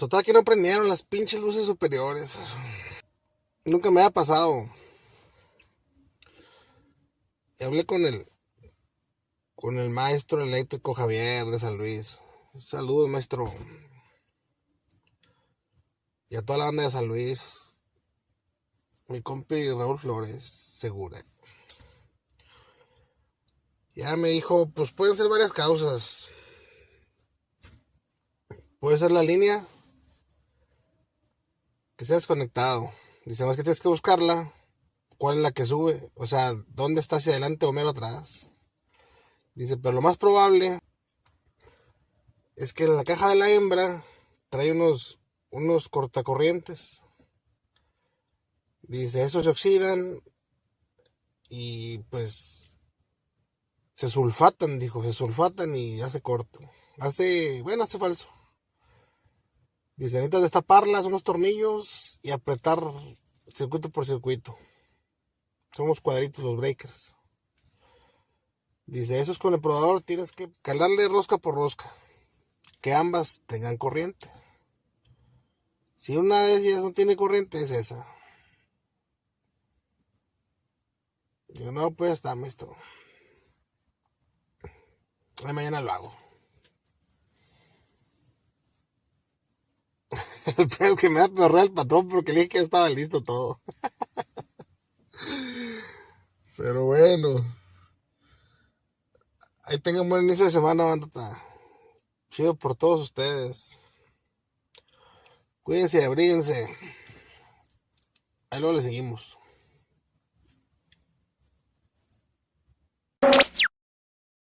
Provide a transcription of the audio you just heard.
¿verdad que no prendieron las pinches luces superiores? Nunca me ha pasado. Y hablé con el con el maestro eléctrico Javier de San Luis. Saludos, maestro. Y a toda la banda de San Luis. Mi compi Raúl Flores, segura. Ya me dijo, pues pueden ser varias causas. Puede ser la línea que se ha desconectado. Dice, más que tienes que buscarla. ¿Cuál es la que sube? O sea, ¿dónde está hacia adelante o mero atrás? Dice, pero lo más probable es que la caja de la hembra trae unos, unos cortacorrientes. Dice, esos se oxidan y pues se sulfatan, dijo, se sulfatan y hace corto. Hace, bueno, hace falso. Dice, necesitas destaparlas, unos tornillos y apretar circuito por circuito. Somos cuadritos los breakers. Dice, eso es con el probador, tienes que calarle rosca por rosca. Que ambas tengan corriente. Si una de ellas no tiene corriente, es esa. Yo no, pues está, maestro. mañana lo hago. El es que me va a el patrón porque le dije que estaba listo todo. Pero bueno. Ahí tengan buen inicio de semana, bandata. Chido por todos ustedes. Cuídense, abríguense. Ahí luego le seguimos.